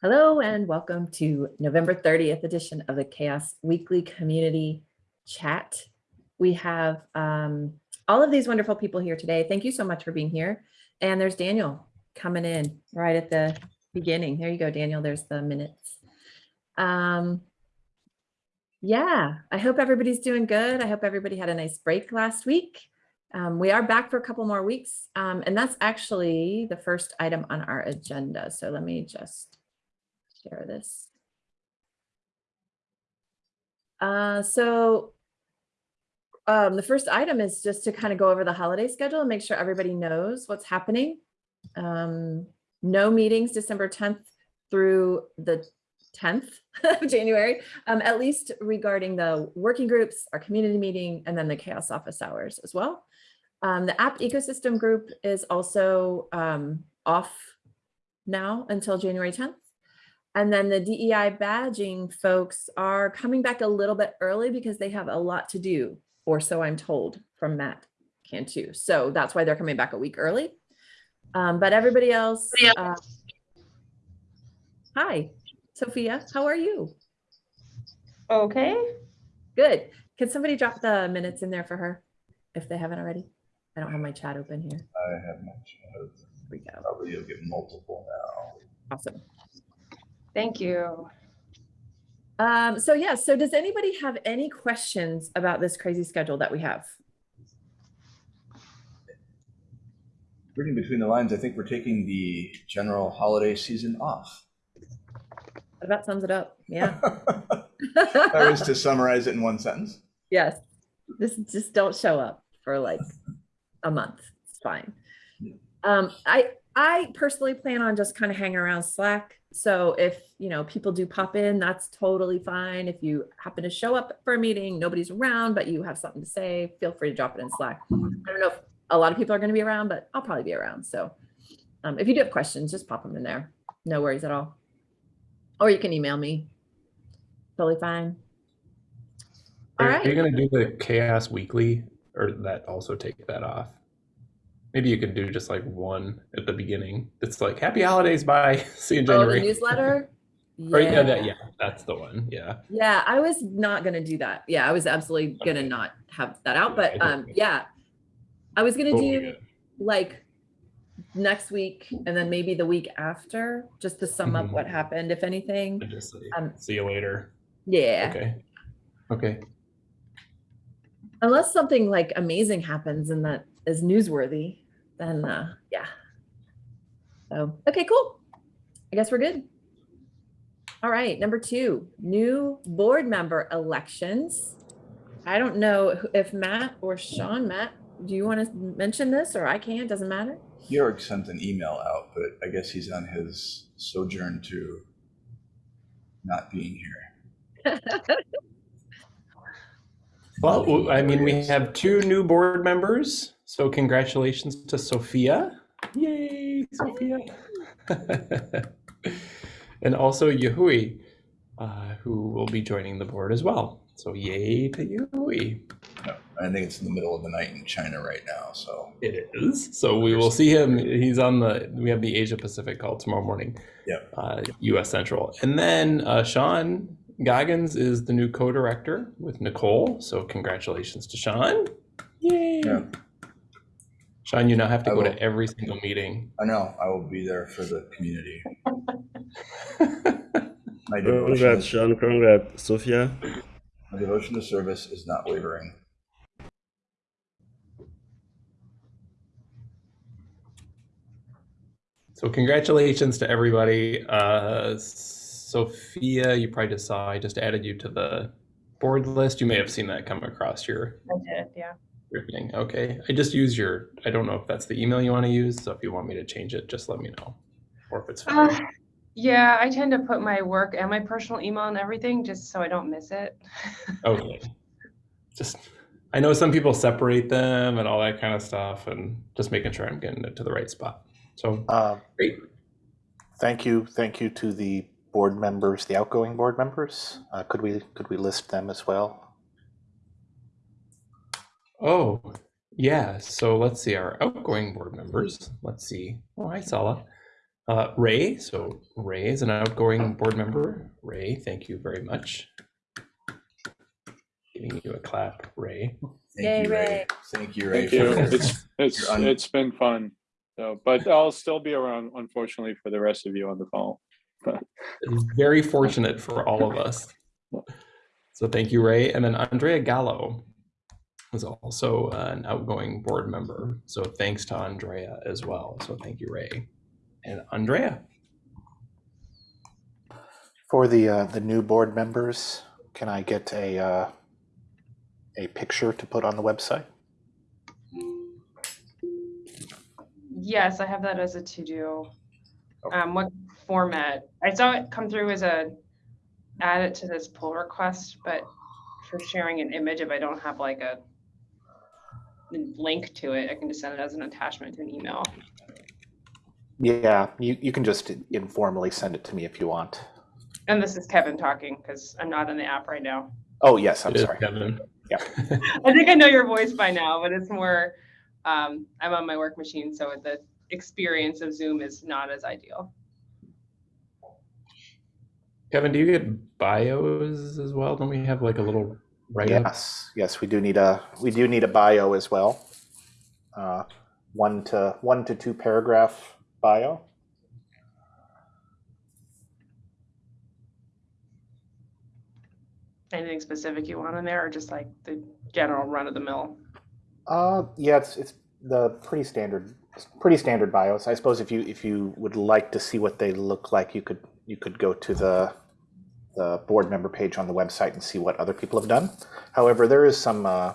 Hello and welcome to November 30th edition of the CHAOSS Weekly Community Chat. We have um, all of these wonderful people here today. Thank you so much for being here. And there's Daniel coming in right at the beginning. There you go, Daniel. There's the minutes. Um, yeah, I hope everybody's doing good. I hope everybody had a nice break last week. Um, we are back for a couple more weeks, um, and that's actually the first item on our agenda. So let me just share this. Uh, so um, the first item is just to kind of go over the holiday schedule and make sure everybody knows what's happening. Um, no meetings December 10th through the 10th of January, um, at least regarding the working groups, our community meeting, and then the CHAOSS office hours as well. Um, the app ecosystem group is also um, off now until January 10th. And then the DEI badging folks are coming back a little bit early because they have a lot to do, or so I'm told from Matt Cantu. So that's why they're coming back a week early. Um, but everybody else, uh, hi, Sophia, how are you? Okay. Good. Can somebody drop the minutes in there for her if they haven't already? I don't have my chat open here. I have my chat. Here we go. Probably you'll get multiple now. Awesome. Thank you. Um, so yeah, so does anybody have any questions about this crazy schedule that we have? Reading between the lines, I think we're taking the general holiday season off. That about sums it up. Yeah. That was to summarize it in one sentence. Yes. This just don't show up for like a month. It's fine. Um, I I personally plan on just kind of hanging around Slack. So if you know people do pop in, that's totally fine. If you happen to show up for a meeting, nobody's around, but you have something to say, feel free to drop it in Slack. I don't know if a lot of people are going to be around, but I'll probably be around. So um, if you do have questions, just pop them in there. No worries at all. Or you can email me. Totally fine. All Are right. you gonna do the CHAOSS weekly or that also take that off? Maybe you could do just like one at the beginning. It's like happy holidays, bye. See you in Oh, the January. newsletter? Or, yeah, that, yeah, that's the one. Yeah. Yeah, I was not gonna do that. Yeah, I was absolutely gonna Okay. not have that out, but um, yeah. I was gonna Totally do like next week and then maybe the week after, just to sum up what happened, if anything. Just say, Um, see you later. Yeah, Okay. Okay. unless something like amazing happens and that is newsworthy, then uh, yeah. So, okay, cool. I guess we're good. All right, number two, new board member elections. I don't know if Matt or Sean, Matt, do you want to mention this or I can, doesn't matter? Georg sent an email out, but I guess he's on his sojourn to not being here. Well, I mean, we have two new board members. So congratulations to Sophia. Yay, Sophia. and also Yehui, uh, who will be joining the board as well. So yay to Yehui. I think it's in the middle of the night in China right now, so. It is. So we will see him. He's on the, we have the Asia Pacific call tomorrow morning. Yep. Uh, US Central. And then uh, Sean Goggins is the new co-director with Nicole. So congratulations to Sean. Yay. Yeah. Sean, you now have to I go will. to every single meeting. I know, I will be there for the community. My devotion, Congrats, Sean. Congrats, Sophia. my devotion to service is not wavering. so congratulations to everybody. Uh, Sophia, you probably just saw, I just added you to the board list. You may have seen that come across your I did, yeah. Your thing. Okay. I just use your, I don't know if that's the email you want to use. So if you want me to change it, just let me know. Or if it's fine. Uh, yeah, I tend to put my work and my personal email and everything just so I don't miss it. Okay. Just, I know some people separate them and all that kind of stuff and just making sure I'm getting it to the right spot. So Uh, great. Thank you, thank you to the board members, the outgoing board members. Uh, Could we, could we list them as well? Oh, yeah. So let's see our outgoing board members. Let's see. Oh, hi, Sala. Uh, Ray, so Ray is an outgoing board member. Ray, thank you very much. Giving you a clap, Ray. Thank Yay, you, Ray. Ray. Thank you, Ray. Thank you. It's, it's, it's been fun. So, but I'll still be around, unfortunately, for the rest of you on the phone. It's very fortunate for all of us. So thank you, Ray. And then Andrea Gallo was also an outgoing board member. So thanks to Andrea as well. So thank you, Ray. And Andrea. For the uh, the new board members, can I get a uh, a picture to put on the website? Yes, I have that as a to-do. Um, what format? I saw it come through as a, add it to this pull request, but for sharing an image, if I don't have like a link to it, I can just send it as an attachment to an email. Yeah, you, you can just informally send it to me if you want. And this is Kevin talking because I'm not in the app right now. Oh, yes, I'm It is sorry. Kevin. Yeah. I think I know your voice by now, but it's more, um, I'm on my work machine, so the experience of Zoom is not as ideal. Kevin, do you get bios as well? Don't we have like a little write up? Yes, yes, we do need a we do need a bio as well. Uh, one to one to two paragraph bio. Anything specific you want in there or just like the general run of the mill? Uh, yeah, it's it's the pretty standard pretty standard bios. I suppose if you if you would like to see what they look like, you could you could go to the the board member page on the website and see what other people have done. However, there is some uh,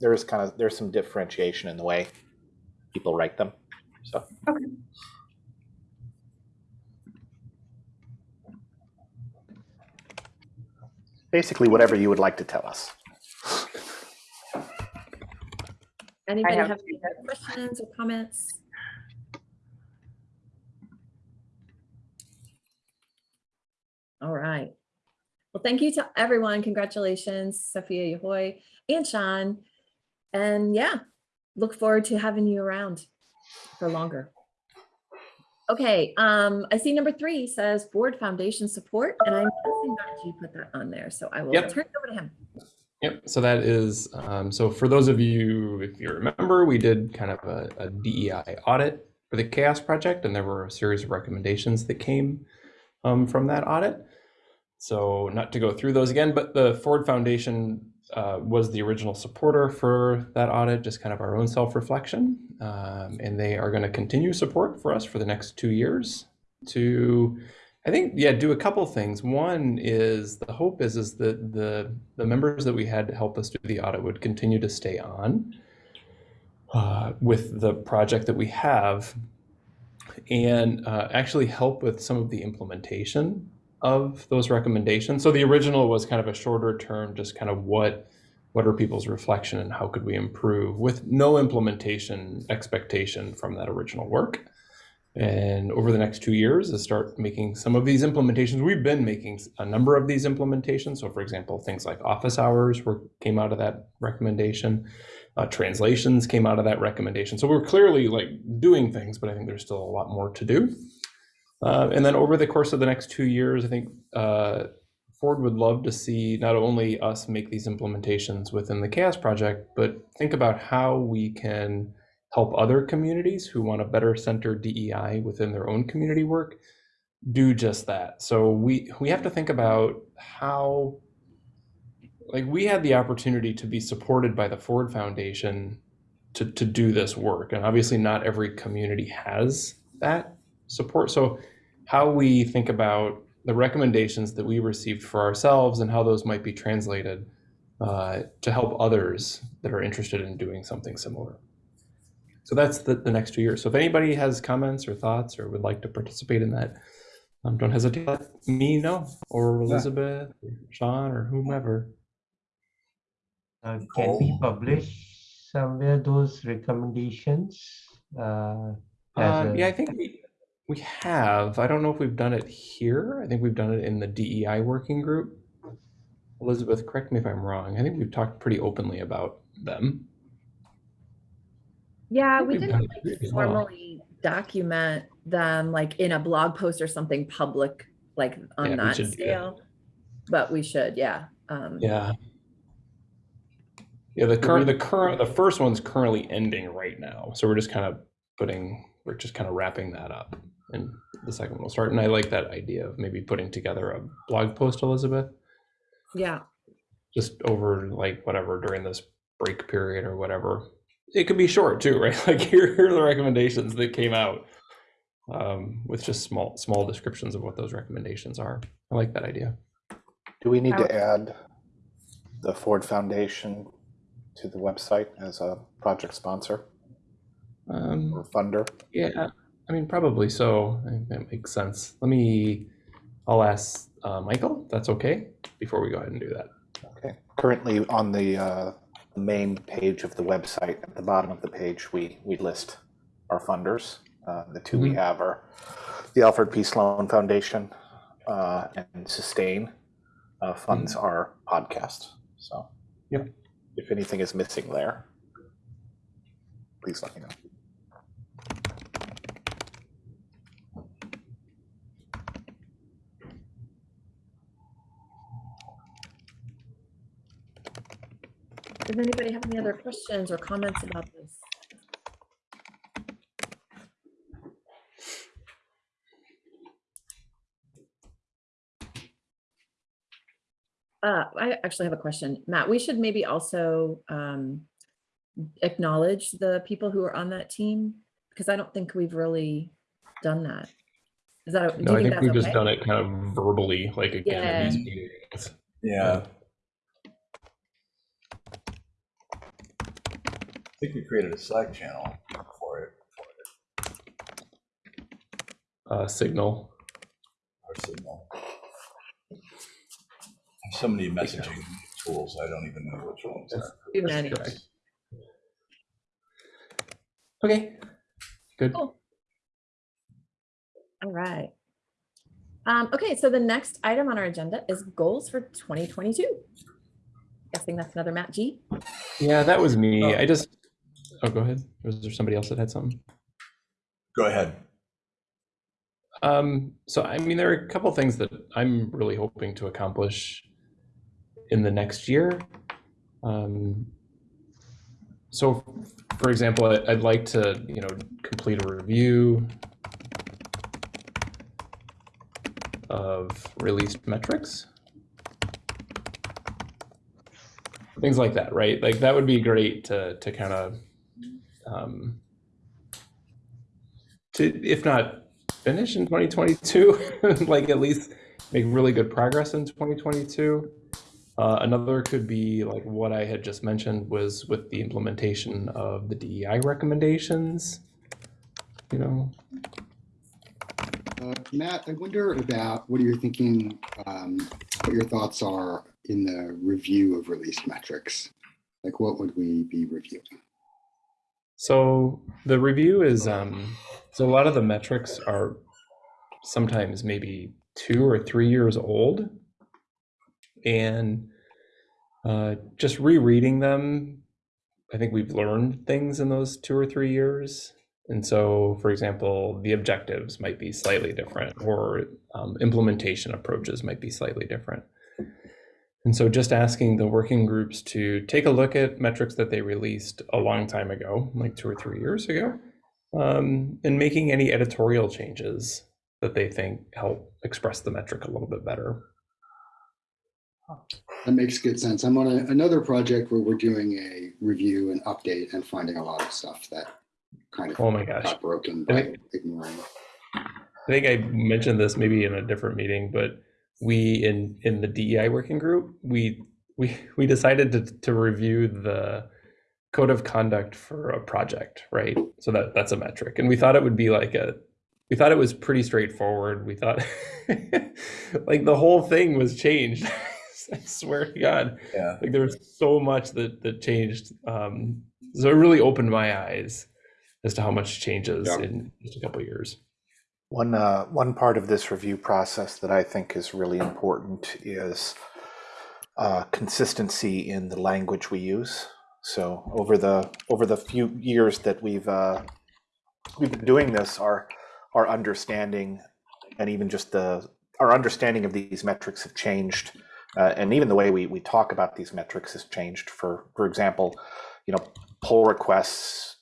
there is kind of there's some differentiation in the way people write them. So Okay. basically, whatever you would like to tell us. Anybody have have any questions or comments? All right. Well, thank you to everyone. Congratulations, Sophia Yehui and Sean. And yeah, look forward to having you around for longer. Okay, um, I see number three says Ford Foundation support, and I'm guessing that you put that on there, so I will Yep. turn it over to him. Yep. So that is, um, so for those of you, if you remember, we did kind of a, a DEI audit for the CHAOSS Project, and there were a series of recommendations that came um, from that audit. So not to go through those again, but the Ford Foundation uh, was the original supporter for that audit, just kind of our own self-reflection. Um, and they are going to continue support for us for the next two years to I think yeah, do a couple things. One is the hope is is that the the members that we had to help us do the audit would continue to stay on uh, with the project that we have, and uh, actually help with some of the implementation of those recommendations. So the original was kind of a shorter term, just kind of what what are people's reflection and how could we improve with no implementation expectation from that original work. And over the next two years is start making some of these implementations we've been making a number of these implementations. So for example things like office hours were came out of that recommendation. Uh, translations came out of that recommendation. So we're clearly like doing things but i think there's still a lot more to do uh, and then over the course of the next two years i think uh, ford would love to see not only us make these implementations within the CHAOSS project but think about how we can help other communities who want to better center DEI within their own community work do just that. So we we have to think about how like we had the opportunity to be supported by the Ford Foundation to to do this work and obviously not every community has that support. So how we think about the recommendations that we received for ourselves and how those might be translated uh, to help others that are interested in doing something similar. So that's the, the next two years. So if anybody has comments or thoughts or would like to participate in that, um, don't hesitate to let me know or Elizabeth, or Sean, or whomever. Uh, can we publish somewhere those recommendations? Uh, Um, a- yeah, I think we we have. I don't know if we've done it here. I think we've done it in the DEI working group. Elizabeth, correct me if I'm wrong. I think we've talked pretty openly about them. Yeah, we didn't like, pretty well. formally document them like in a blog post or something public, like on we that should do that. scale. But we should, yeah. Um, Yeah. Yeah, the current, the current, the first one's currently ending right now. So we're just kind of putting, we're just kind of wrapping that up. And the second one will start. And I like that idea of maybe putting together a blog post, Elizabeth, Yeah, just over like whatever during this break period or whatever. It could be short too, right? Like here, here are the recommendations that came out um, with just small, small descriptions of what those recommendations are. I like that idea. Do we need to add the Ford Foundation to the website as a project sponsor Um, or funder? Yeah, I mean, probably so. I think that makes sense. Let me, I'll ask uh, Michael, if that's okay, before we go ahead and do that. Okay. Currently on the uh, main page of the website, at the bottom of the page, we, we list our funders. Uh, The two we Mhm. have are the Alfred P. Sloan Foundation uh, and Sustain uh, funds our podcast. So Yep. if anything is missing there, please let me know. Does anybody have any other questions or comments about this? Uh, I actually have a question. Matt, we should maybe also um, acknowledge the people who are on that team because I don't think we've really done that. Is that, do No, you I think think we've just okay? done it kind of verbally, like again in these meetings. Yeah. Think we created a Slack channel for it, Uh, Signal. our signal. So many messaging tools, I don't even know which ones are. Too many. correct. Okay, good. Cool. All right. Um, okay, so the next item on our agenda is goals for 2022. Guessing that's another Matt G. Yeah, that was me. Oh. I just, oh, go ahead. Was there somebody else that had something? Go ahead. Um, so I mean, there are a couple things that I'm really hoping to accomplish in the next year. Um, so, for example, I'd like to, you know, complete a review of released metrics. Things like that, right? Like that would be great to to kind of um, to, if not finish in 2022, like at least make really good progress in 2022. Uh, another could be like what I had just mentioned was with the implementation of the DEI recommendations. You know, Uh, Matt, I wonder about what are you're thinking, um, what your thoughts are in the review of released metrics. Like, what would we be reviewing? So the review is um, so a lot of the metrics are sometimes maybe two or three years old, and uh, just rereading them, I think we've learned things in those two or three years. And so, for example, the objectives might be slightly different, or um, implementation approaches might be slightly different. And so just asking the working groups to take a look at metrics that they released a long time ago, like two or three years ago, um, and making any editorial changes that they think help express the metric a little bit better. That makes good sense. I'm on a, another project where we're doing a review and update and finding a lot of stuff that kind of Oh my gosh. got broken I by think- ignoring. I think I mentioned this maybe in a different meeting, but we in in the DEI working group, we we we decided to to review the code of conduct for a project, right? So that that's a metric. And we thought it would be like a we thought it was pretty straightforward. We thought like the whole thing was changed. I swear to God. Yeah. Like there was so much that that changed. Um so it really opened my eyes as to how much changes Yeah. in just a couple of years. One, uh, one part of this review process that I think is really important is uh, consistency in the language we use. So over the over the few years that we've uh, we've been doing this, our our understanding and even just the our understanding of these metrics have changed, uh, and even the way we we talk about these metrics has changed. For for example, you know, pull requests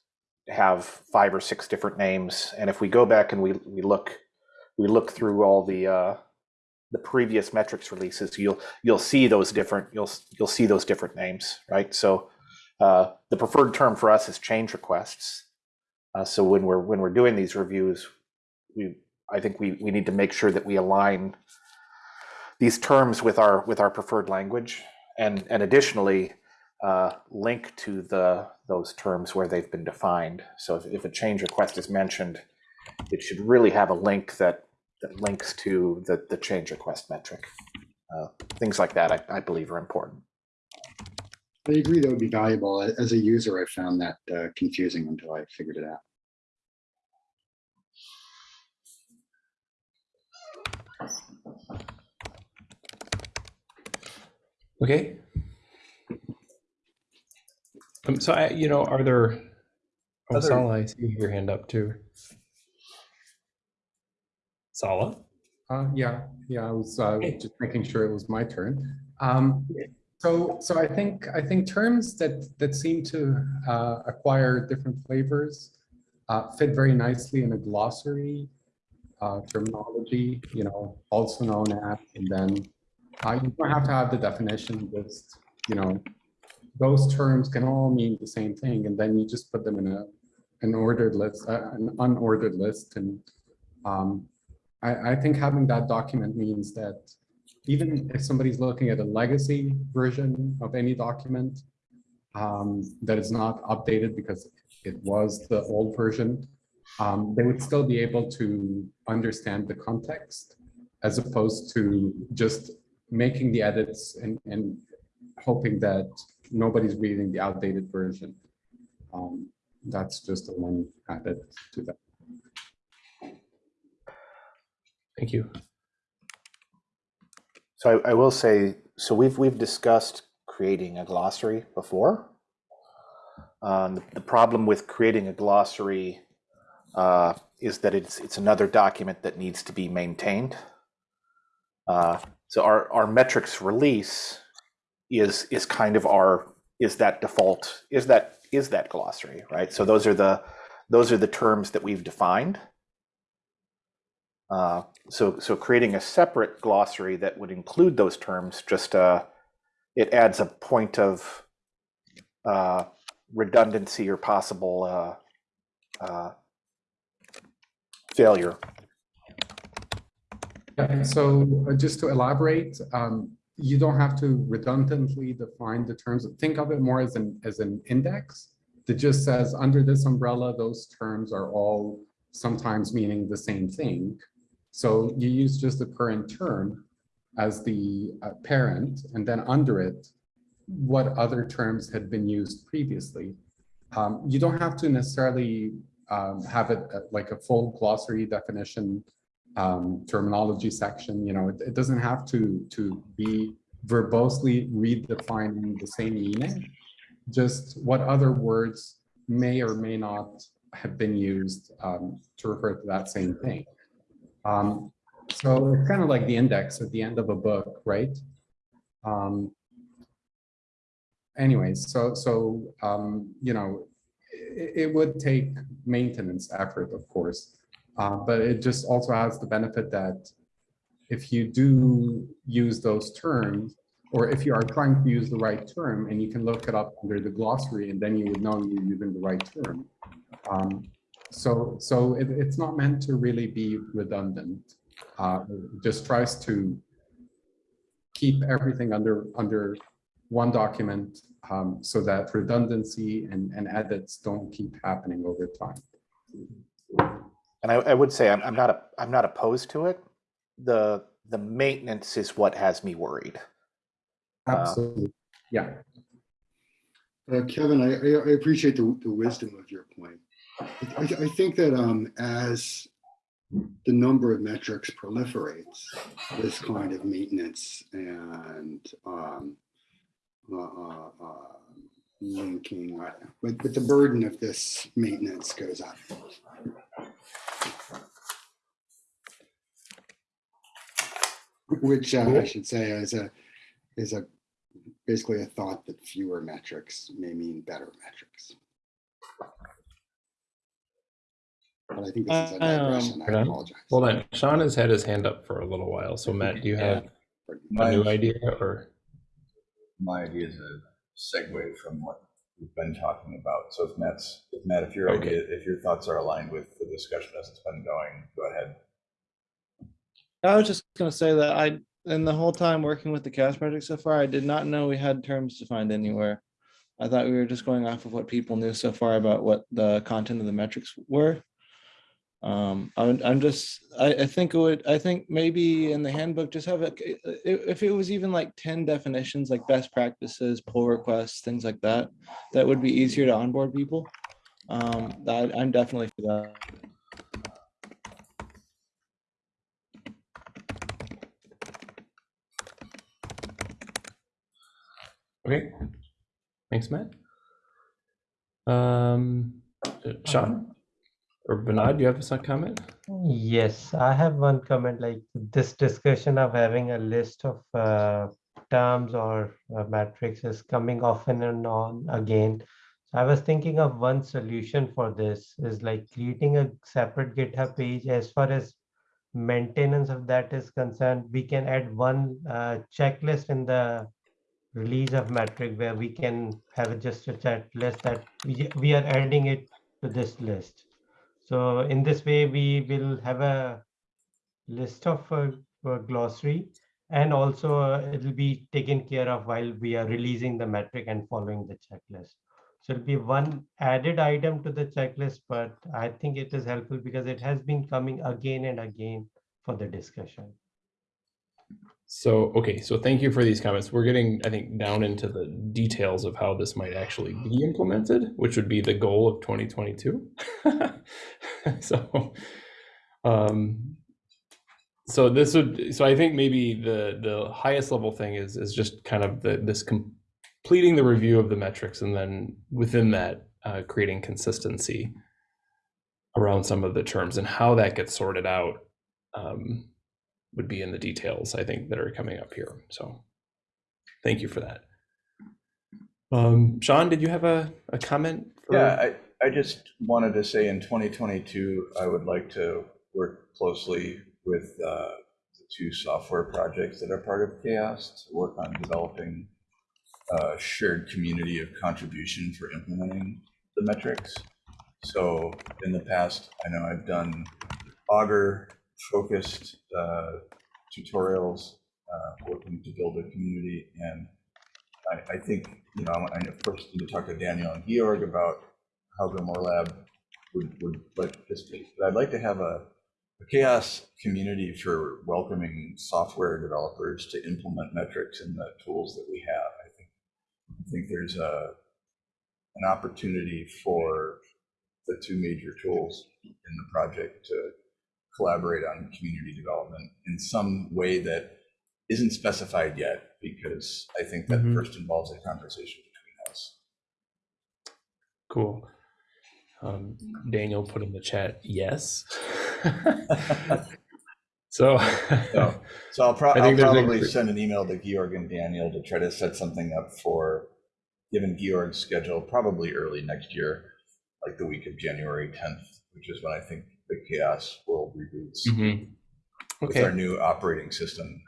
have five or six different names, and if we go back and we we look we look through all the uh, the previous metrics releases, you'll you'll see those different you'll you'll see those different names, right? So uh, the preferred term for us is change requests. Uh, so when we're when we're doing these reviews, we I think we we need to make sure that we align these terms with our with our preferred language, and and additionally uh, link to the those terms where they've been defined. So if, if a change request is mentioned, it should really have a link that that links to the the change request metric. Uh, things like that, I, I believe, are important. I agree that would be valuable. As a user, I found that uh, confusing until I figured it out. Okay. Um, so I, you know, are there, oh, Other- Sala, I see your hand up too. Sala? Uh, yeah, yeah, I was uh, Okay. just making sure it was my turn. Um, so, so I think I think terms that that seem to uh, acquire different flavors uh, fit very nicely in a glossary uh, terminology. You know, also known as, and then uh, you don't have to have the definition. Just you know, those terms can all mean the same thing, and then you just put them in a an ordered list, uh, an unordered list, and um, I, I think having that document means that even if somebody's looking at a legacy version of any document um, that is not updated because it was the old version, um, they would still be able to understand the context as opposed to just making the edits and, and hoping that nobody's reading the outdated version. Um, that's just the one added to that. Thank you. So I, I will say, so we've we've discussed creating a glossary before. Um, the, the problem with creating a glossary uh, is that it's it's another document that needs to be maintained. Uh, so our our metrics release is is kind of our is that default is that is that glossary right? So those are the those are the terms that we've defined. Uh, so, so creating a separate glossary that would include those terms, just uh, it adds a point of uh, redundancy or possible uh, uh, failure. Yeah, so uh, just to elaborate, um, you don't have to redundantly define the terms. Think of it more as an as an index that just says under this umbrella, those terms are all sometimes meaning the same thing. So you use just the current term as the uh, parent, and then under it, what other terms had been used previously. Um, you don't have to necessarily um, have it uh, like a full glossary definition um, terminology section. You know, it, it doesn't have to to be verbosely redefining the same meaning. Just what other words may or may not have been used um, to refer to that same thing. Um, so it's kind of like the index at the end of a book, right? Um, anyways, so so um, you know, it, it would take maintenance effort, of course, uh, but it just also has the benefit that if you do use those terms, or if you are trying to use the right term, and you can look it up under the glossary, and then you would know you're using the right term. Um, so so it, it's not meant to really be redundant. Uh, it just tries to keep everything under under one document um, so that redundancy and, and edits don't keep happening over time. And I, I would say I'm, I'm not a, I'm not opposed to it. The the maintenance is what has me worried. Uh, Absolutely. Yeah. Uh, Kevin, I, I- appreciate the, the wisdom of your point. I, I think that um, as the number of metrics proliferates, this kind of maintenance and um, uh, uh, uh, linking, uh, but, but the burden of this maintenance goes up. Which uh, I should say is a is a basically a thought that fewer metrics may mean better metrics. But I think this is a um, digression. Um, I apologize. Hold on. Sean has had his hand up for a little while. So Matt, do you have a new idea or? My idea is a segue from what we've been talking about. So if Matt's, if Matt, if your Okay. idea, if your thoughts are aligned with the discussion as it's been going, go ahead. I was just gonna say that I, in the whole time working with the CHAOSS project so far, I did not know we had terms defined anywhere. I thought we were just going off of what people knew so far about what the content of the metrics were. Um, I'm, I'm just, I, I think it would, I think maybe in the handbook, just have a if it was even like ten definitions, like best practices, pull requests, things like that, that would be easier to onboard people. Um, that, I'm definitely for that. Okay, thanks, Matt. Um, Sean or Vinod, do you have some comment? Yes, I have one comment like this discussion of having a list of uh, terms or uh, metrics is coming often and on again. So I was thinking of one solution for this is like creating a separate GitHub page as far as maintenance of that is concerned. We can add one uh, checklist in the release of metric where we can have just a checklist that we, we are adding it to this list. So in this way, we will have a list of uh, uh, glossary and also uh, it'll be taken care of while we are releasing the metric and following the checklist. So it'll be one added item to the checklist, but I think it is helpful because it has been coming again and again for the discussion. So, okay, so thank you for these comments. We're getting, I think, down into the details of how this might actually be implemented, which would be the goal of 2022. so, um, so this would, so I think maybe the the highest level thing is is just kind of the this completing the review of the metrics, and then within that, uh, creating consistency around some of the terms and how that gets sorted out. Um, would be in the details, I think, that are coming up here. So thank you for that. Um, Sean, did you have a, a comment? for- Yeah, I, I just wanted to say in 2022, I would like to work closely with uh, the two software projects that are part of CHAOSS to work on developing a shared community of contribution for implementing the metrics. So in the past, I know I've done Augur focused uh, tutorials, uh, working to build a community. And I, I think, you know, I course need to talk to Daniel and Georg about how Grimoire Lab would, would like participate. But I'd like to have a, a CHAOSS community for welcoming software developers to implement metrics in the tools that we have. I think, I think there's a, an opportunity for the two major tools in the project to collaborate on community development in some way that isn't specified yet, because I think that Mhm. first involves a conversation between us. Cool. Um, Daniel put in the chat, yes. so, So, so I'll, pro- I'll think there's a probably send an email to Georg and Daniel to try to set something up for, given Georg's schedule, probably early next year, like the week of January 10th, which is when I think the CHAOSS World reboots Mhm. with our new operating system.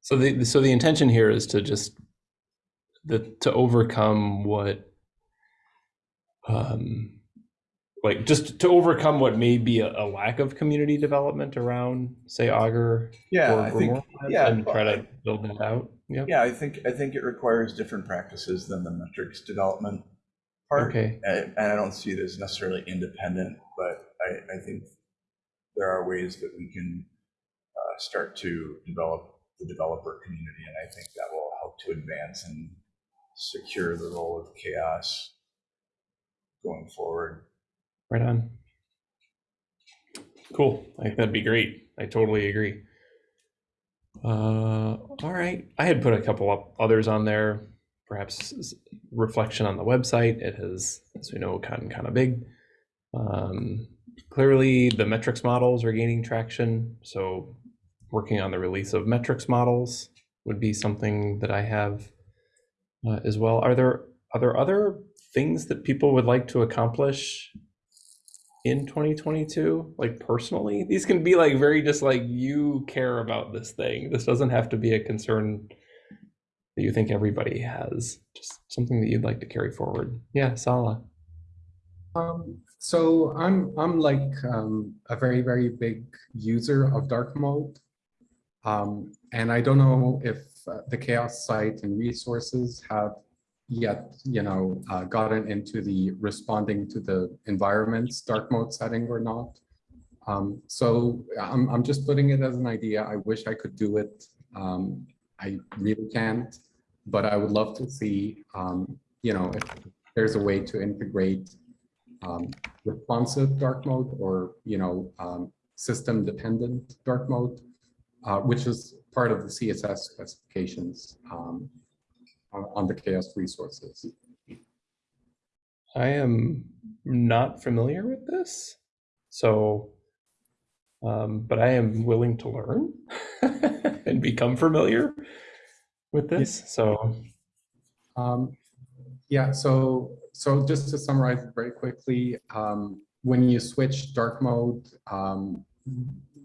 So the so the intention here is to just the to overcome what um like just to overcome what may be a, a lack of community development around say Augur Yeah, or I think, yeah, and try to build that out. Yeah. Yeah, I think, I think it requires different practices than the metrics development part. Okay. And, and I don't see it as necessarily independent, but I, I think there are ways that we can uh, start to develop the developer community, and I think that will help to advance and secure the role of CHAOSS going forward. Right on. Cool. I think that'd be great. I totally agree. Uh, all right. I had put a couple of others on there, perhaps reflection on the website. It has, as we know, gotten kind of big. Um, clearly, the metrics models are gaining traction. So working on the release of metrics models would be something that I have uh, as well. Are there are there other things that people would like to accomplish in 2022 like personally these can be like very just like you care about this thing this doesn't have to be a concern that you think everybody has just something that you'd like to carry forward yeah sala Um, so I'm I'm like um, a very very big user of dark mode, um, and I don't know if uh, the CHAOSS site and resources have yet you know uh, gotten into the responding to the environment's dark mode setting or not. Um, so I'm I'm just putting it as an idea. I wish I could do it. Um, I really can't, but I would love to see um, you know if there's a way to integrate um, responsive dark mode or, you know, um, system dependent dark mode, uh, which is part of the CSS specifications um, on, on the CHAOSS resources. i am not familiar with this so um, but i am willing to learn and become familiar with this so Um, yeah, so so just to summarize very quickly, um, when you switch dark mode, um,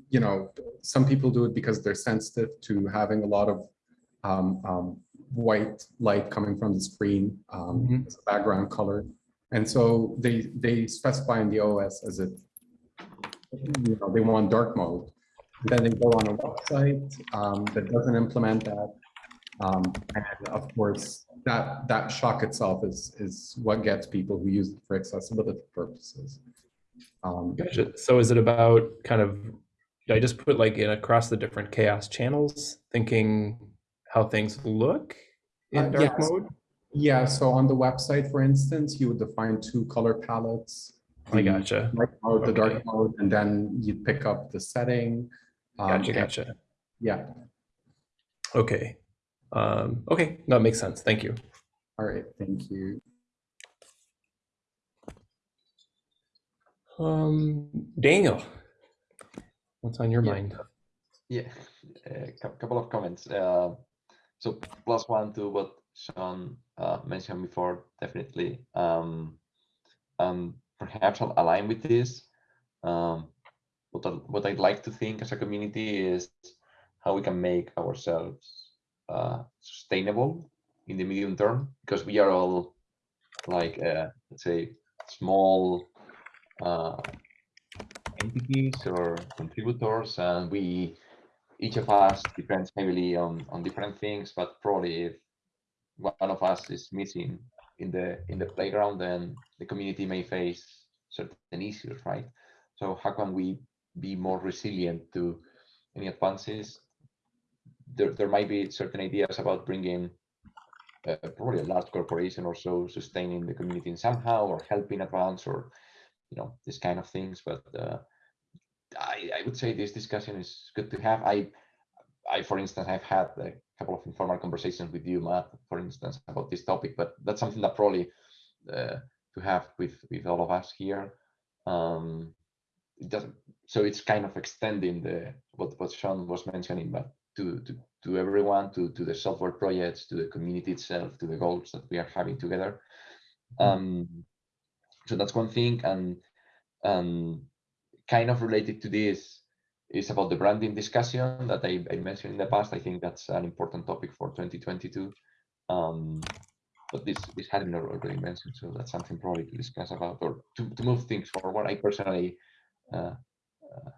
you know, some people do it because they're sensitive to having a lot of um, um, white light coming from the screen um, Mhm. as a background color, and so they they specify in the OS as if you know they want dark mode. Then they go on a website um, that doesn't implement that, um, and of course, that that shock itself is is what gets people who use it for accessibility purposes. Um, Gotcha. So is it about kind of, I just put like in across the different CHAOSS channels, thinking how things look in Uh, dark yes. mode? yeah, so on the website, for instance, you would define two color palettes. I the gotcha. light mode, the dark mode, and then you pick up the setting. Um, Gotcha, and- gotcha. Yeah, Okay. Um, okay, that makes sense. Thank you. all right, thank you. Um, Daniel, what's on your Yeah. mind? Yeah, a couple of comments. Uh, so plus one to what Sean uh, mentioned before, definitely. Um, um, perhaps I'll align with this. Um, what, I, what I'd like to think as a community is how we can make ourselves uh, sustainable in the medium term, because we are all like, uh, let's say, small uh, entities or contributors, and we each of us depends heavily on on different things but probably if one of us is missing in the in the playground then the community may face certain issues right? So how can we be more resilient to any advances there, there might be certain ideas about bringing uh, probably a large corporation or so sustaining the community in somehow or helping advance or you know this kind of things but uh, I, I would say this discussion is good to have. I, I, for instance, I've had a couple of informal conversations with you, Matt, for instance, about this topic, but that's something that probably uh, to have with with all of us here. Um, it doesn't. So it's kind of extending the what what Sean was mentioning, but to to to everyone, to to the software projects, to the community itself, to the goals that we are having together. Um, so that's one thing, and um, kind of related to this is about the branding discussion that I, I, mentioned in the past. I think that's an important topic for 2022. Um, but this this hadn't already mentioned, so that's something probably to discuss about or to, to move things forward. I personally, uh, uh,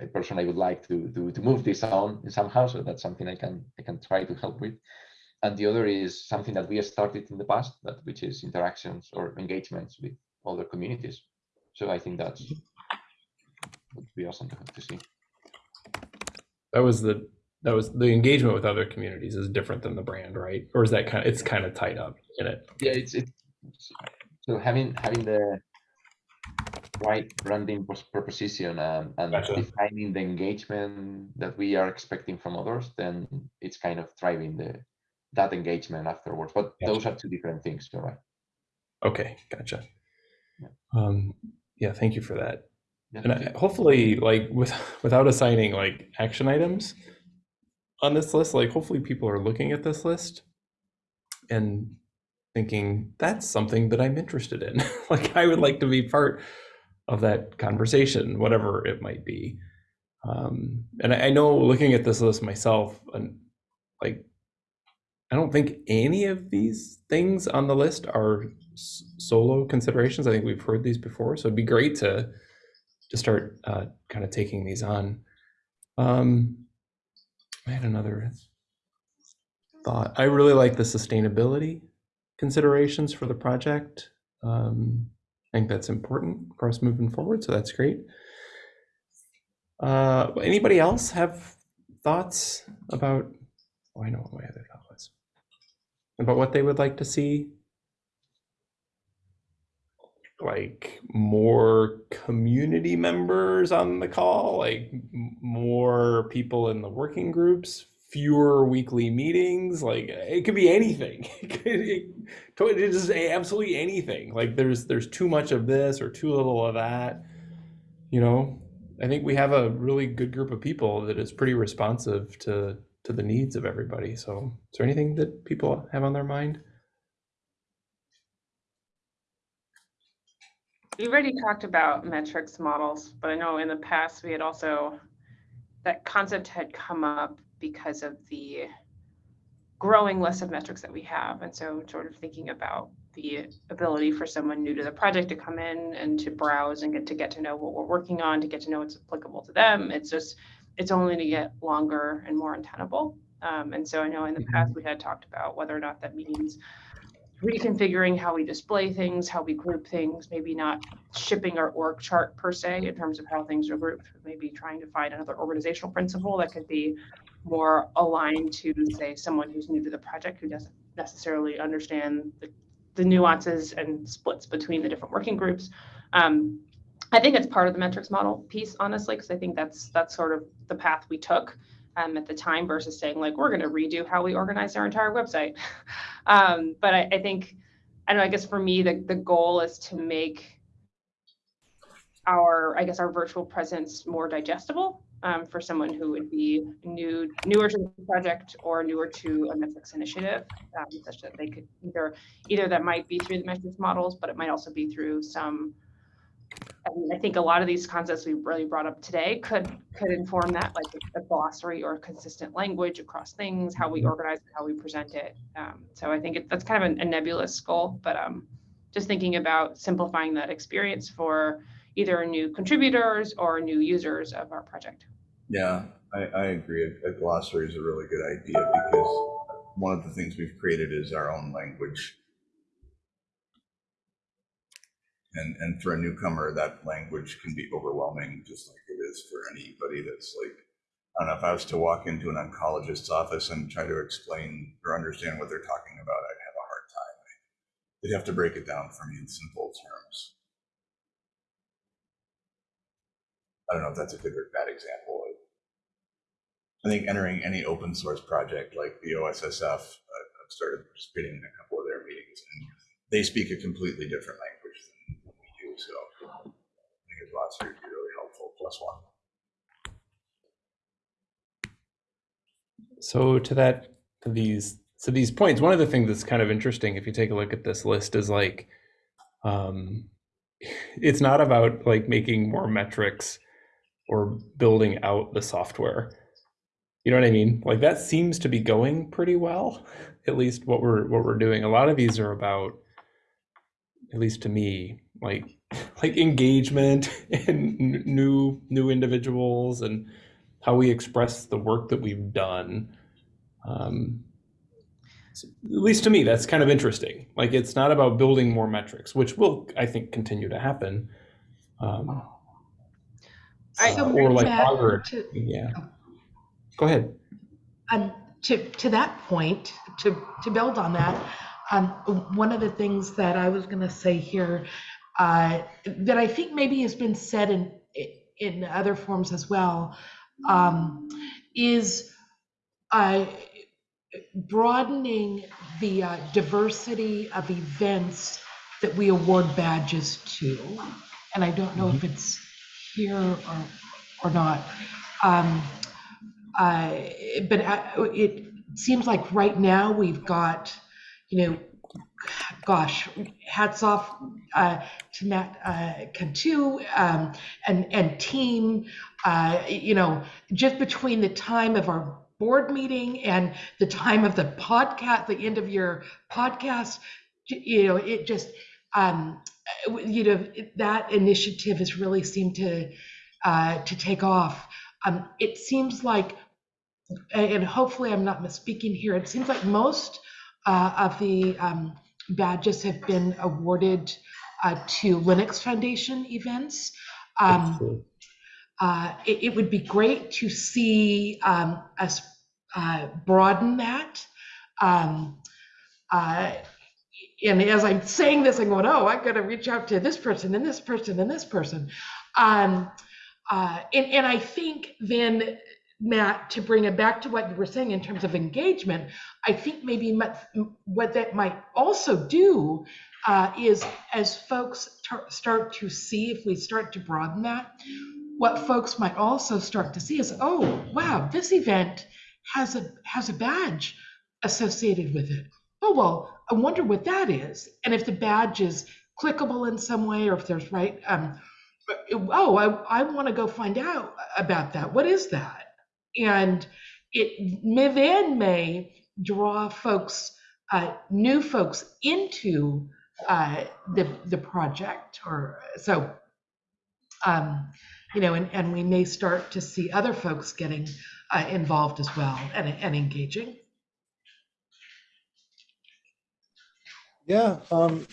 I personally would like to, to to move this on somehow, so that's something I can I can try to help with. And the other is something that we have started in the past, that which is interactions or engagements with other communities. So I think that's would be awesome to, to see. That was the that was the engagement with other communities is different than the brand, right? Or is that kind of it's kind of tied up in it? Yeah, it's it's so having having the right branding proposition um, and Gotcha. defining the engagement that we are expecting from others, then it's kind of driving the that engagement afterwards. But Gotcha. those are two different things, you're right? Okay, gotcha. Yeah. Um, yeah, thank you for that. And I, hopefully, like with without assigning like action items on this list, like hopefully people are looking at this list and thinking that's something that I'm interested in. like I would like to be part of that conversation, whatever it might be. Um, and I, I know looking at this list myself, and like I don't think any of these things on the list are solo considerations. I think we've heard these before, so it'd be great to to start uh, kind of taking these on. Um, I had another thought. I really like the sustainability considerations for the project. Um, I think that's important for us moving forward, so that's great. Uh, anybody else have thoughts about? Oh, I know what my other thought was about what they would like to see like more community members on the call, like more people in the working groups, fewer weekly meetings. Like it could be anything. It could it, is absolutely anything. Like there's there's too much of this or too little of that. You know, I think we have a really good group of people that is pretty responsive to to the needs of everybody. So, is there anything that people have on their mind? We've already talked about metrics models, but I know in the past we had also, that concept had come up because of the growing list of metrics that we have. And so sort of thinking about the ability for someone new to the project to come in and to browse and get to get to know what we're working on, to get to know what's applicable to them. It's just, it's only to get longer and more untenable. Um, and so I know in the past we had talked about whether or not that means reconfiguring how we display things, how we group things, maybe not shipping our org chart per se in terms of how things are grouped, maybe trying to find another organizational principle that could be more aligned to, say, someone who's new to the project who doesn't necessarily understand the, the nuances and splits between the different working groups. Um, I think it's part of the metrics model piece, honestly, because I think that's that's sort of the path we took um, at the time versus saying like we're going to redo how we organize our entire website. um, but I, I think, I don't know, I guess for me, the, the goal is to make our, I guess, our virtual presence more digestible um, for someone who would be new, newer to the project or newer to a metrics initiative, um, such that they could either, either that might be through the metrics models, but it might also be through some I, mean, I think a lot of these concepts we really brought up today could could inform that, like a glossary or consistent language across things, how we organize it, how we present it. Um, so I think it, that's kind of a, a nebulous goal, but um, just thinking about simplifying that experience for either new contributors or new users of our project. Yeah, I, I agree. A, glossary is a really good idea because one of the things we've created is our own language. And, and for a newcomer, that language can be overwhelming, just like it is for anybody that's like, I don't know, if I was to walk into an oncologist's office and try to explain or understand what they're talking about, I'd have a hard time. They'd have to break it down for me in simple terms. I don't know if that's a good or bad example. I think entering any open source project like the OSSF, I've started participating in a couple of their meetings, and they speak a completely different language than we do. So I think a glossary would be really helpful. Plus one. So to that, to these, to these points, one of the things that's kind of interesting, if you take a look at this list, is like, um, it's not about like making more metrics or building out the software. You know what I mean? Like that seems to be going pretty well, at least what we're what we're doing. A lot of these are about, at least to me, like like engagement and new new individuals and how we express the work that we've done. Um, so at least to me, that's kind of interesting. Like it's not about building more metrics, which will, I think, continue to happen. Um, I- uh, So or like Matt, longer, to- yeah. Go ahead. Um, to, to that point, to, to build on that, um, one of the things that I was going to say here uh, that I think maybe has been said in in other forms as well um, is uh, broadening the uh, diversity of events that we award badges to. And I don't know if it's here or, or not. Um, uh, But I- it seems like right now we've got, you know, gosh, hats off uh, to Matt uh, Cantu um, and, and team. Uh, You know, just between the time of our board meeting and the time of the podcast, the end of your podcast, you know, it just, um, you know, that initiative has really seemed to, uh, to take off. Um, It seems like and hopefully I'm not misspeaking here, it seems like most uh, of the um, badges have been awarded uh, to Linux Foundation events. Um, uh, it, it would be great to see um, us uh, broaden that. And as I'm saying this, I'm going, oh, I'm going to reach out to this person and this person and this person. Um, uh, and, and I think then Matt, to bring it back to what you were saying in terms of engagement, I think maybe what that might also do uh, is as folks start to see, if we start to broaden that, what folks might also start to see is, oh, wow, this event has a has a badge associated with it. Oh, well, I wonder what that is. And if the badge is clickable in some way, or if there's right, um, oh, I, I want to go find out about that. What is that? and it may, then may draw folks, uh, new folks into uh, the the project, or so. Um, you know, and, and we may start to see other folks getting uh, involved as well and, and engaging. Yeah. Um,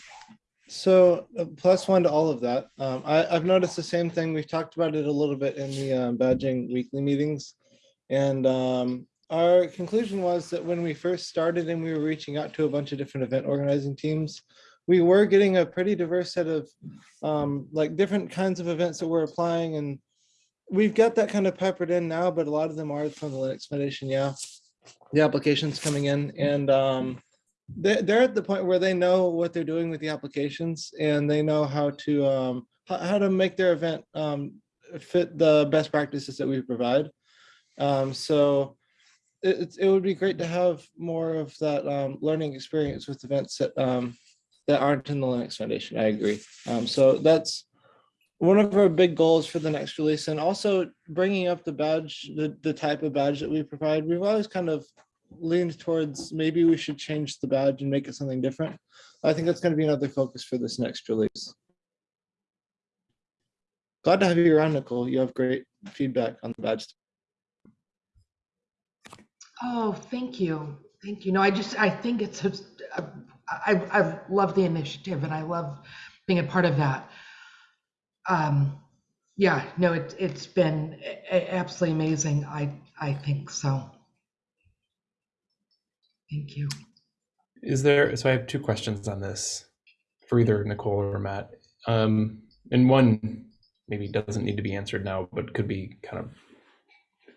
so uh, plus one to all of that. Um, I, I've noticed the same thing. We've talked about it a little bit in the um, badging weekly meetings. And um, our conclusion was that when we first started and we were reaching out to a bunch of different event organizing teams, we were getting a pretty diverse set of um, like different kinds of events that we're applying. And we've got that kind of peppered in now, but a lot of them are from the Linux Foundation. Yeah, the applications coming in and um, they're at the point where they know what they're doing with the applications and they know how to um, how, to make their event um, fit the best practices that we provide. Um, so it, it would be great to have more of that um, learning experience with events that um, that aren't in the Linux Foundation. I agree. Um, so that's one of our big goals for the next release, and also bringing up the badge, the the type of badge that we provide. We've always kind of leaned towards maybe we should change the badge and make it something different. I think that's going to be another focus for this next release. Glad to have you around, Nicole. You have great feedback on the badge. Oh, thank you. Thank you. No, I just, I think it's, a- a- I, I love the initiative and I love being a part of that. Um, yeah, no, it, it's been absolutely amazing. I, I think so. Thank you. Is there, so I have two questions on this for either Nicole or Matt. Um, and one maybe doesn't need to be answered now, but could be kind of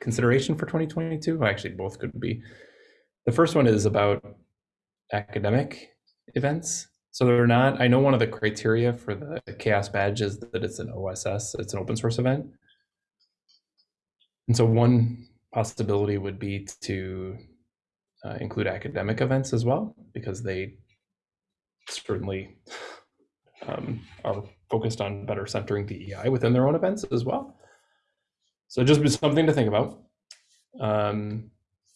consideration for 2022. Actually, both could be. The first one is about academic events. So they're not, I know one of the criteria for the CHAOSS badge is that it's an OSS, it's an open source event. And so one possibility would be to uh, include academic events as well, because they certainly um, are focused on better centering DEI within their own events as well. So just something to think about. Um,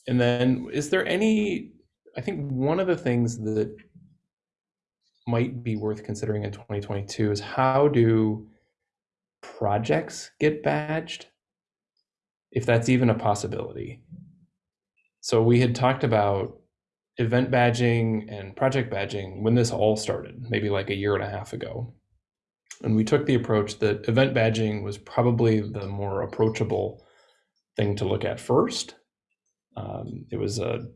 and then is there any, I think one of the things that might be worth considering in 2022 is how do projects get badged? If that's even a possibility. So we had talked about event badging and project badging when this all started, maybe like a year and a half ago. And we took the approach that event badging was probably the more approachable thing to look at first. Um, it was a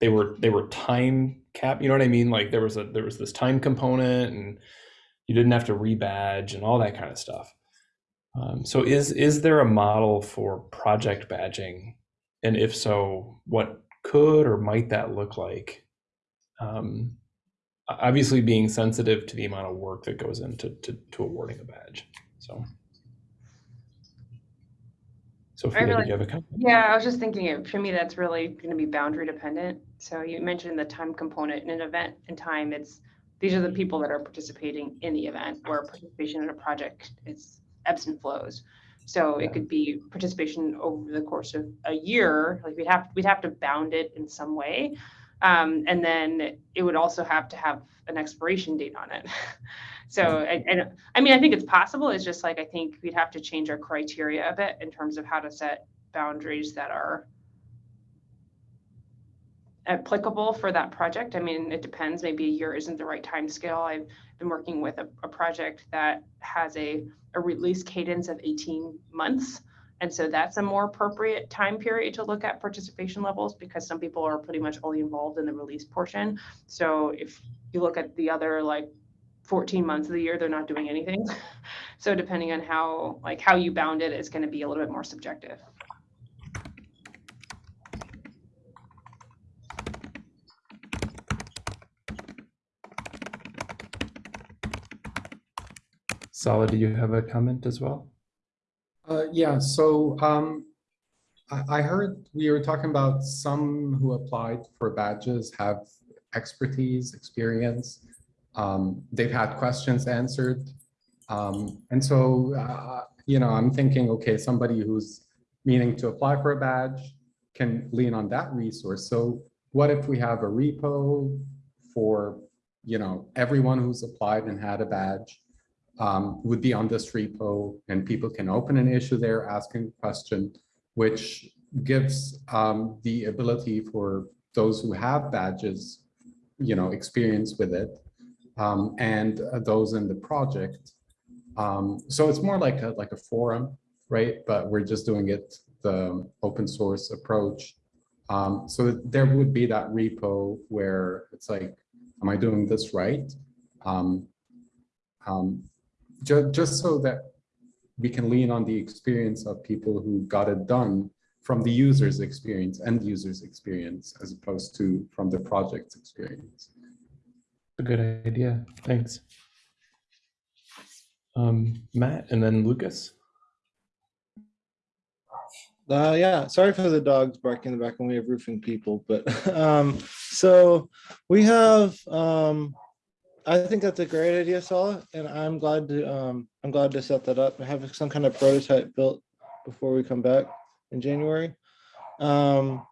they were they were time cap, you know what I mean? Like there was a there was this time component and you didn't have to rebadge and all that kind of stuff. Um, so is is there a model for project badging? And if so, what could or might that look like? Um, obviously being sensitive to the amount of work that goes into to, to awarding a badge. So Sophia, did really- you have a comment? Yeah, I was just thinking, for me, that's really going to be boundary dependent. So you mentioned the time component in an event and time, it's, these are the people that are participating in the event, where participation in a project is ebbs and flows. So it could be participation over the course of a year, like we'd have, we'd have to bound it in some way. Um, and then it would also have to have an expiration date on it. So, and, and, I mean, I think it's possible, it's just like, I think we'd have to change our criteria a bit in terms of how to set boundaries that are applicable for that project. I mean, it depends, maybe a year isn't the right time scale. I've been working with a, a project that has a, a release cadence of 18 months. And so that's a more appropriate time period to look at participation levels because some people are pretty much only involved in the release portion. So if you look at the other like 14 months of the year, they're not doing anything. So depending on how, like how you bound it, it's going to be a little bit more subjective. Sala, do you have a comment as well? Uh, yeah, so um, I, I heard we were talking about some who applied for badges have expertise, experience. Um, they've had questions answered. Um, and so, uh, you know, I'm thinking, okay, somebody who's meaning to apply for a badge can lean on that resource. So what if we have a repo for, you know, everyone who's applied and had a badge? Um, would be on this repo and people can open an issue there, asking a question, which gives um, the ability for those who have badges, you know, experience with it, um, and uh, those in the project. Um, so it's more like a, like a forum, right? But we're just doing it the open source approach. Um, so there would be that repo where it's like, am I doing this right? Um, um, just, just so that we can lean on the experience of people who got it done from the user's experience, end user's experience, as opposed to from the project's experience. A good idea. Thanks. Um, Matt and then Lucas. Uh, yeah, sorry for the dogs barking in the back when we have roofing people, but um, so we have um, I think that's a great idea, Salah, and I'm glad to um, I'm glad to set that up and have some kind of prototype built before we come back in January. Um,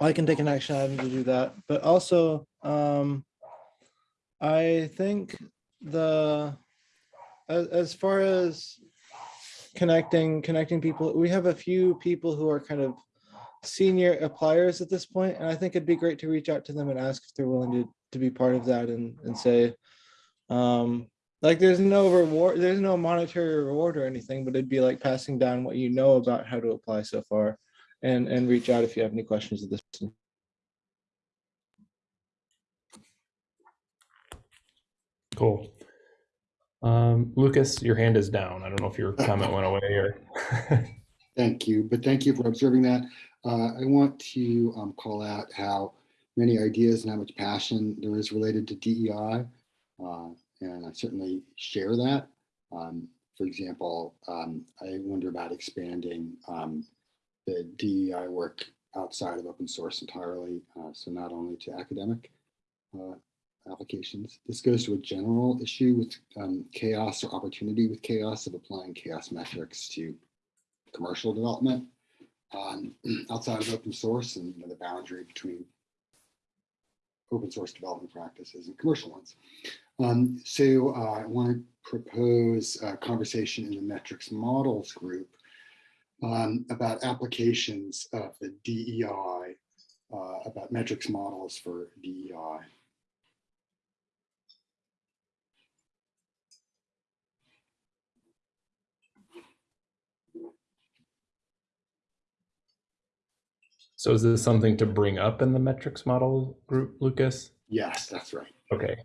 I can take an action item to do that, but also um, I think the as, as far as connecting connecting people, we have a few people who are kind of senior appliers at this point, and I think it'd be great to reach out to them and ask if they're willing to to be part of that and and say, um, like there's no reward, there's no monetary reward or anything, but it'd be like passing down what you know about how to apply so far, and and reach out if you have any questions at this. point. Cool. Um, Lucas, your hand is down. I don't know if your comment went away or. Thank you, but thank you for observing that. Uh, I want to um, call out how many ideas and how much passion there is related to DEI. Uh, and I certainly share that. Um, for example, um, I wonder about expanding um, the DEI work outside of open source entirely. Uh, so not only to academic uh, applications. This goes to a general issue with um, CHAOSS or opportunity with CHAOSS of applying CHAOSS metrics to commercial development um, outside of open source and the boundary between open source development practices and commercial ones. Um, so uh, I want to propose a conversation in the metrics models group um, about applications of the DEI, uh, about metrics models for DEI. So is this something to bring up in the metrics model group, Lucas? Yes, that's right. Okay,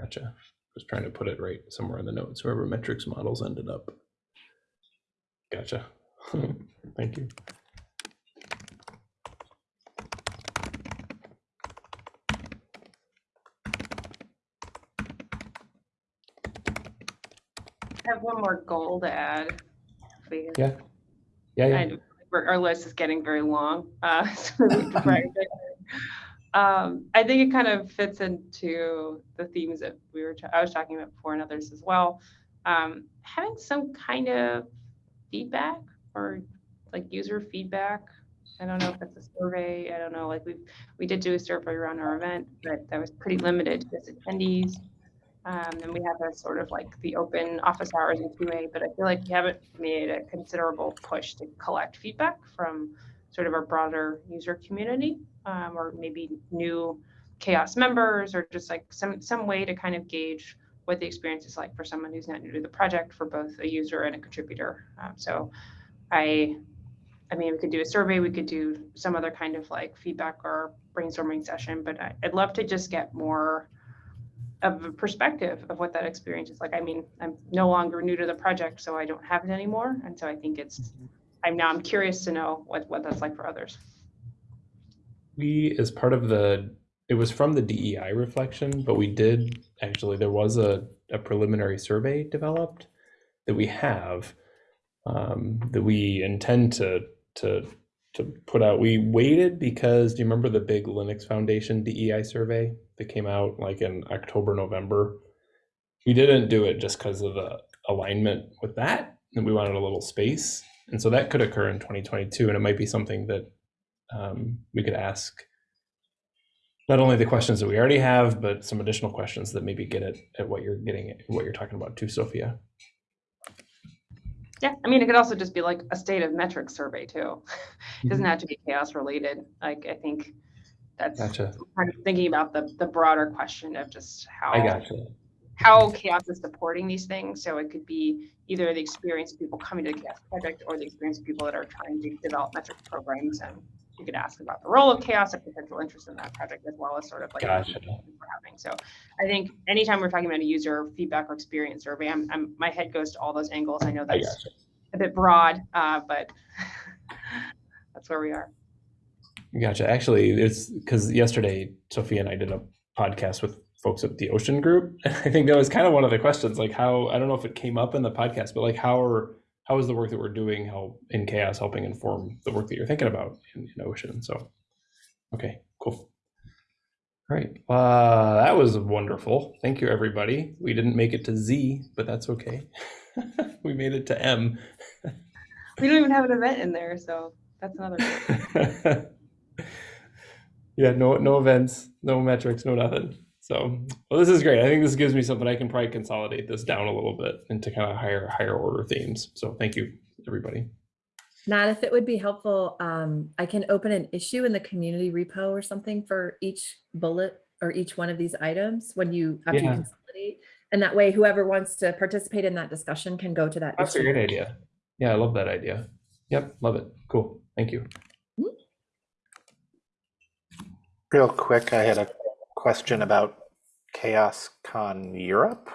gotcha. Just trying to put it right somewhere in the notes, wherever metrics models ended up. Gotcha. Thank you. I have one more goal to add. if we- Yeah. Yeah, yeah. Our list is getting very long. Uh, so we need to prioritize. Um, I think it kind of fits into the themes that we were, I was talking about before and others as well. Um, having some kind of feedback or like user feedback. I don't know if it's a survey. I don't know. Like we we did do a survey around our event, but that was pretty limited to attendees. Um, and we have a sort of like the open office hours in QA, but I feel like we haven't made a considerable push to collect feedback from sort of our broader user community, um, or maybe new CHAOSS members, or just like some some way to kind of gauge what the experience is like for someone who's not new to the project, for both a user and a contributor. Um, so, I, I mean, we could do a survey, we could do some other kind of like feedback or brainstorming session, but I, I'd love to just get more of a perspective of what that experience is like. I mean, I'm no longer new to the project, so I don't have it anymore, and so I think it's. I'm now I'm curious to know what what that's like for others. We, as part of the, it was from the DEI reflection, but we did, actually, there was a, a preliminary survey developed that we have um, that we intend to, to, to put out. We waited because, do you remember the big Linux Foundation DEI survey that came out like in October, November? We didn't do it just because of the alignment with that, and we wanted a little space. And so that could occur in 2022, and it might be something that um, we could ask not only the questions that we already have, but some additional questions that maybe get at, at what you're getting at, what you're talking about too, Sophia. Yeah, I mean, it could also just be like a state of metrics survey too. It doesn't mm-hmm. have to be CHAOSS related. Like I think that's Gotcha. kind of thinking about the the broader question of just how gotcha. how CHAOSS is supporting these things. So it could be either the experience of people coming to the CHAOSS project or the experience of people that are trying to develop metric programs. And you could ask about the role of CHAOSS and potential interest in that project as well as sort of like Gotcha. we're having. So I think anytime we're talking about a user feedback or experience survey, I'm, I'm my head goes to all those angles. I know that's gotcha. a bit broad, uh, but that's where we are. Gotcha. Actually, it's because yesterday Sophia and I did a podcast with folks at the Ocean Group. And I think that was kind of one of the questions, like how I don't know if it came up in the podcast, but like how are how is the work that we're doing help in CHAOSS helping inform the work that you're thinking about in, in Ocean? So, okay, cool. All right, uh, that was wonderful. Thank you, everybody. We didn't make it to Z, but that's okay. we made it to M. We don't even have an event in there, so that's another. yeah, no no events, no metrics, no nothing. So, well, this is great. I think this gives me something I can probably consolidate this down a little bit into kind of higher higher order themes. So, thank you, everybody. Nat, if it would be helpful, um, I can open an issue in the community repo or something for each bullet or each one of these items when you, after you consolidate. And that way, whoever wants to participate in that discussion can go to that. That's a great idea. Yeah, I love that idea. Yep, love it. Cool. Thank you. Real quick, I had a question about Chaos Con Europe.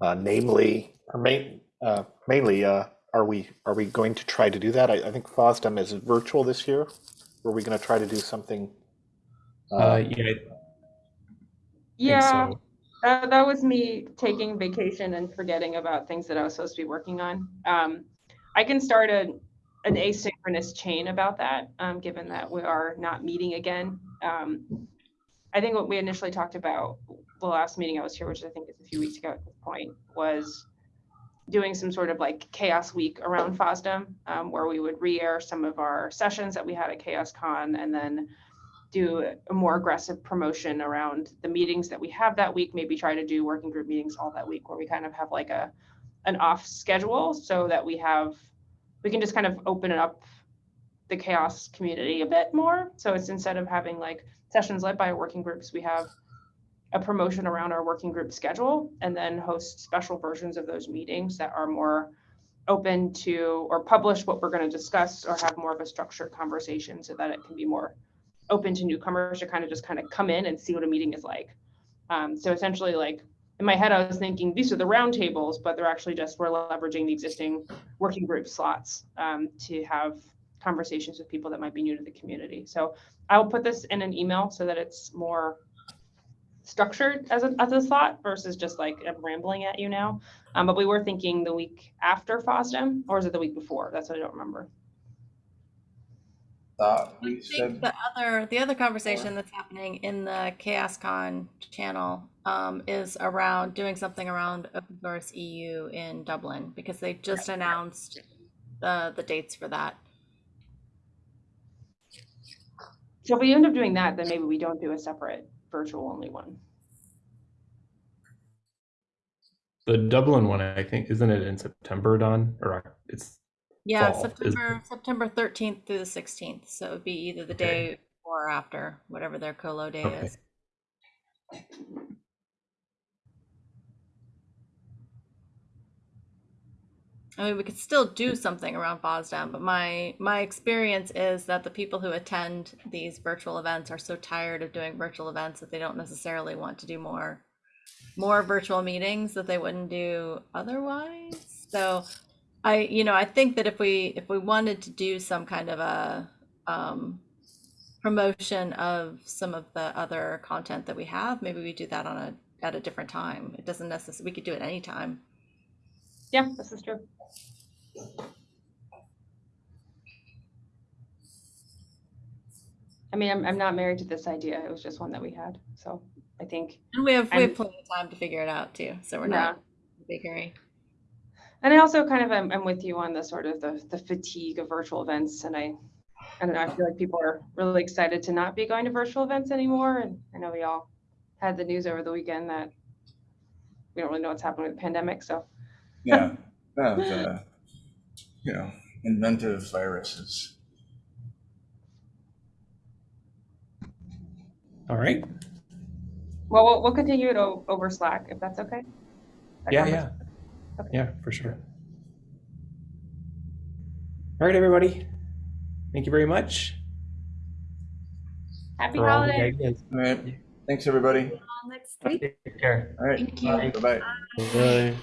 Uh, namely, or main, uh, mainly, uh, are we are we going to try to do that? I, I think FOSDEM is virtual this year. Were we going to try to do something? Uh, yeah, I Yeah, so. uh, that was me taking vacation and forgetting about things that I was supposed to be working on. Um, I can start a, an asynchronous chain about that, um, given that we are not meeting again. Um, I think what we initially talked about the last meeting I was here, which I think is a few weeks ago at this point, was doing some sort of like CHAOSS week around FOSDEM, um, where we would re-air some of our sessions that we had at CHAOSScon and then do a more aggressive promotion around the meetings that we have that week, maybe try to do working group meetings all that week where we kind of have like a an off schedule so that we have we can just kind of open it up the CHAOSS community a bit more. So it's instead of having like sessions led by working groups, we have a promotion around our working group schedule and then host special versions of those meetings that are more open to or publish what we're going to discuss or have more of a structured conversation so that it can be more open to newcomers to kind of just kind of come in and see what a meeting is like. Um, so essentially like in my head, I was thinking these are the roundtables, but they're actually just we're leveraging the existing working group slots um, to have conversations with people that might be new to the community. So I'll put this in an email so that it's more structured as a, as a thought versus just like I'm rambling at you now. Um, but we were thinking the week after FOSDEM, or is it the week before? That's what I don't remember. Thought I think said, the other, the other conversation that's happening in the CHAOSScon channel um, is around doing something around open source EU in Dublin because they just announced the the dates for that. So if we end up doing that, then maybe we don't do a separate virtual only one. The Dublin one, I think, isn't it in September, Don? Or it's Yeah, fall, September September thirteenth through the sixteenth. So it would be either the Okay. day or after, whatever their colo day Okay. is. I mean, we could still do something around FOSDEM, but my my experience is that the people who attend these virtual events are so tired of doing virtual events that they don't necessarily want to do more more virtual meetings that they wouldn't do otherwise. So I, you know, I think that if we if we wanted to do some kind of a um, promotion of some of the other content that we have, maybe we do that on a at a different time. It doesn't necessarily we could do it anytime. Yeah, this is true. I mean, I'm, I'm not married to this idea. It was just one that we had. So I think, And we have we I'm- have plenty of time to figure it out too. So we're Yeah. not in a big hurry. and I also kind of am, am with you on the sort of the, the fatigue of virtual events. And I, I don't know, I feel like people are really excited to not be going to virtual events anymore. And I know we all had the news over the weekend that we don't really know what's happening with the pandemic. So yeah, that, uh, you know, inventive viruses. all right. Well, we'll, we'll continue it over Slack if that's okay. That Yeah, conversation. yeah. Yeah, for sure. All right, everybody. Thank you very much. Happy for holidays. ideas. All right, thanks, everybody. Next week. Take care. All right, Thank you. bye-bye. Bye.